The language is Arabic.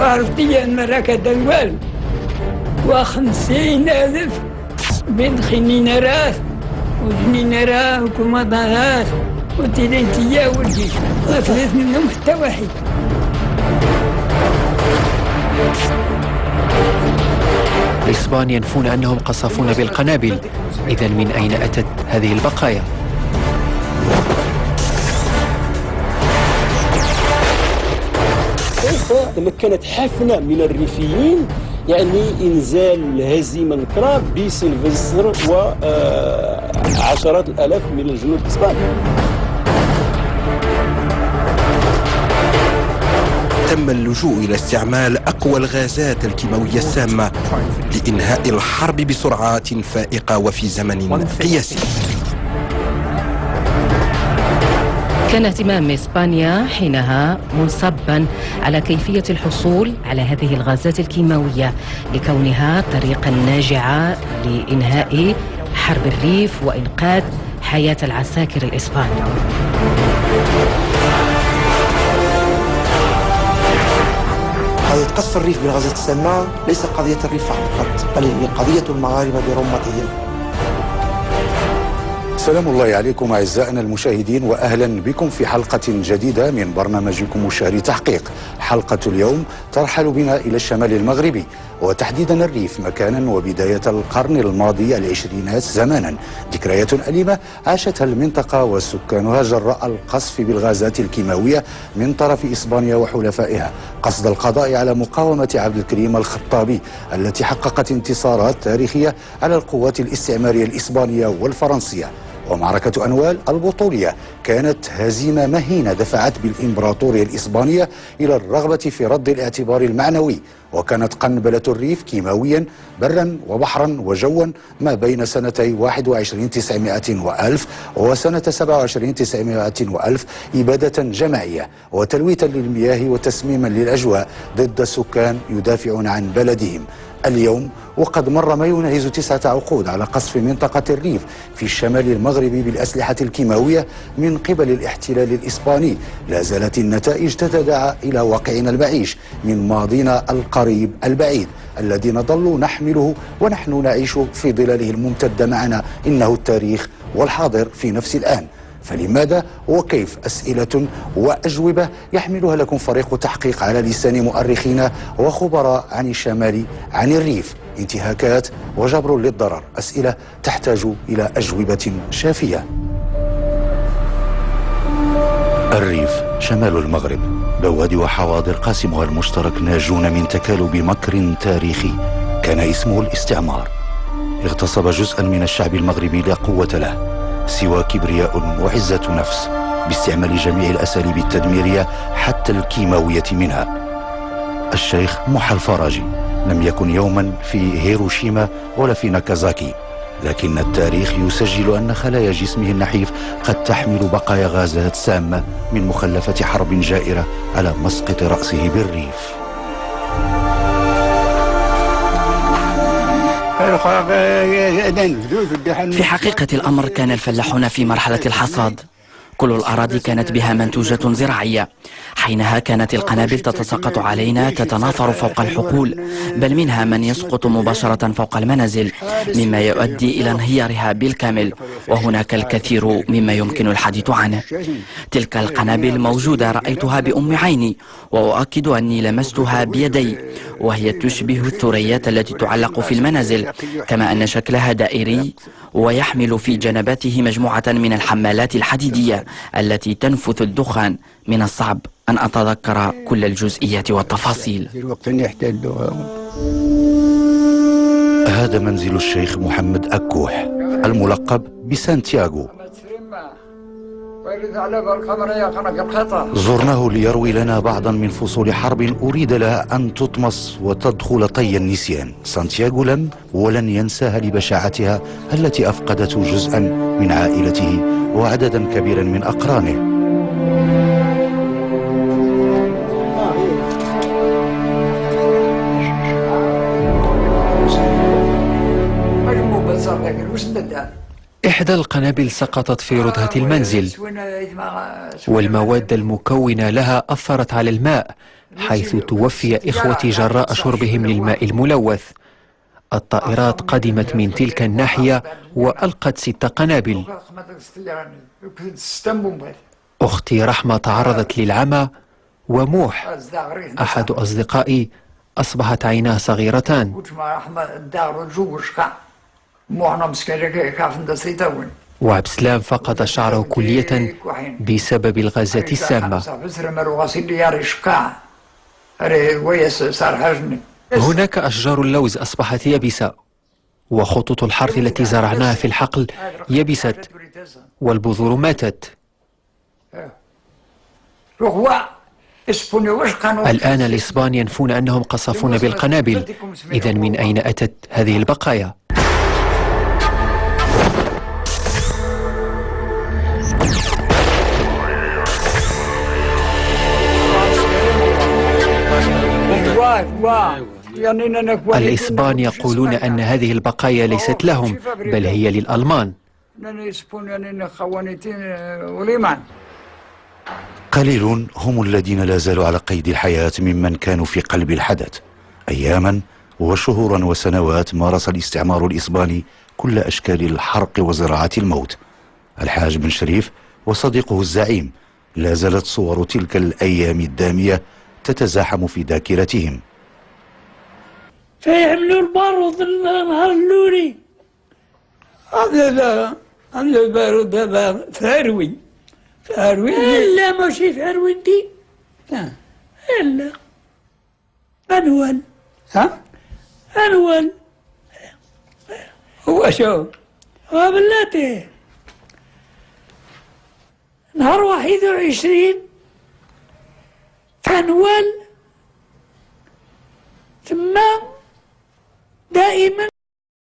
أن مراكة دوال وخمسين ألف بين خنينرات وجنينرات وكمضانات وتلنتيا والجيش وثلاث منهم حتى واحد الإسبان ينفون أنهم قصفون بالقنابل. إذا من أين أتت هذه البقايا؟ تمكنت حفنة من الريفيين يعني إنزال هزيمة نكرة بسلفستر وعشرات الآلاف من الجنود الإسبان تم اللجوء إلى استعمال أقوى الغازات الكيماوية السامة لإنهاء الحرب بسرعات فائقة وفي زمن قياسي. كان اهتمام إسبانيا حينها منصبا على كيفية الحصول على هذه الغازات الكيماوية لكونها طريقا ناجعة لإنهاء حرب الريف وإنقاذ حياة العساكر الإسبان قضية قصف الريف بالغازات السامة ليس قضية الريف فقط بل هي قضية المغاربة برمتهم. سلام الله عليكم أعزائنا المشاهدين وأهلا بكم في حلقة جديدة من برنامجكم مشاري تحقيق. حلقة اليوم ترحل بنا إلى الشمال المغربي وتحديدا الريف مكانا وبداية القرن الماضي العشرينات زمانا. ذكريات أليمة عاشتها المنطقة وسكانها جراء القصف بالغازات الكيماوية من طرف إسبانيا وحلفائها. قصد القضاء على مقاومة عبد الكريم الخطابي التي حققت انتصارات تاريخية على القوات الاستعمارية الإسبانية والفرنسية. ومعركة أنوال البطولية كانت هزيمة مهينة دفعت بالإمبراطورية الإسبانية إلى الرغبة في رد الاعتبار المعنوي وكانت قنبلة الريف كيماويا برا وبحرا وجوا ما بين سنتي 21 900 وألف وسنة 27 900 وألف إبادة جماعية وتلويتا للمياه وتسميما للأجواء ضد سكان يدافعون عن بلدهم. اليوم وقد مر ما يناهز تسعة عقود على قصف منطقة الريف في الشمال المغربي بالأسلحة الكيماوية من قبل الاحتلال الإسباني. لا زالت النتائج تتداعى إلى واقعنا المعيش من ماضينا القريب البعيد الذي نظل نحمله ونحن نعيش في ظلاله الممتدة معنا. إنه التاريخ والحاضر في نفس الآن. فلماذا وكيف أسئلة وأجوبة يحملها لكم فريق تحقيق على لسان مؤرخين وخبراء عن الشمال عن الريف. انتهاكات وجبر للضرر. أسئلة تحتاج إلى أجوبة شافية. الريف شمال المغرب. بوادي وحواضر قاسمها المشترك ناجون من تكالب مكر تاريخي. كان اسمه الاستعمار. اغتصب جزءا من الشعب المغربي لا قوة له. سوى كبرياء وعزة نفس باستعمال جميع الأساليب التدميرية حتى الكيماوية منها. الشيخ محى الفراجي لم يكن يوما في هيروشيما ولا في ناكازاكي لكن التاريخ يسجل أن خلايا جسمه النحيف قد تحمل بقايا غازات سامة من مخلفة حرب جائرة على مسقط رأسه بالريف. في حقيقة الأمر كان الفلاحون في مرحلة الحصاد. كل الأراضي كانت بها منتوجة زراعية. حينها كانت القنابل تتساقط علينا تتناثر فوق الحقول. بل منها من يسقط مباشرة فوق المنازل مما يؤدي إلى انهيارها بالكامل. وهناك الكثير مما يمكن الحديث عنه. تلك القنابل موجودة رأيتها بأم عيني وأؤكد أني لمستها بيدي وهي تشبه الثريات التي تعلق في المنازل كما أن شكلها دائري ويحمل في جنباته مجموعة من الحمالات الحديدية التي تنفث الدخان. من الصعب أن أتذكر كل الجزئيات والتفاصيل. هذا منزل الشيخ محمد أكوح الملقب بسانتياغو. زرناه ليروي لنا بعضا من فصول حرب أريد لها أن تطمس وتدخل طي النسيان. سانتياغو لم ولن ينساها لبشاعتها التي أفقدت جزءا من عائلته وعددا كبيرا من أقرانه. إحدى القنابل سقطت في ردهة المنزل والمواد المكونة لها أثرت على الماء حيث توفي إخوتي جراء شربهم للماء الملوث. الطائرات قدمت من تلك الناحية وألقت ست قنابل. أختي رحمة تعرضت للعمى وموح. أحد أصدقائي أصبحت عيناه صغيرتان. وعبد السلام فقد شعره كلية بسبب الغازات السامة. هناك أشجار اللوز أصبحت يابسة وخطوط الحرث التي زرعناها في الحقل يبست والبذور ماتت. الآن الإسبان ينفون أنهم قصفون بالقنابل. إذا من أين أتت هذه البقايا؟ الإسبان يقولون أن هذه البقايا ليست لهم بل هي للألمان. قليل هم الذين لا زالوا على قيد الحياة ممن كانوا في قلب الحدث. أياما وشهورا وسنوات مارس الاستعمار الإسباني كل أشكال الحرق وزراعة الموت. الحاج بن شريف وصديقه الزعيم لا زالت صور تلك الأيام الدامية تتزاحم في ذاكرتهم. فيعملوا البارود النهار اللولي. هذا لا هذا البارود هذا ثروي ثروي لا ماشي ثروي دي لا لا أنول ها؟ أنول هو شو؟ هو بلاتي نهار واحد وعشرين. فنول ثم دائما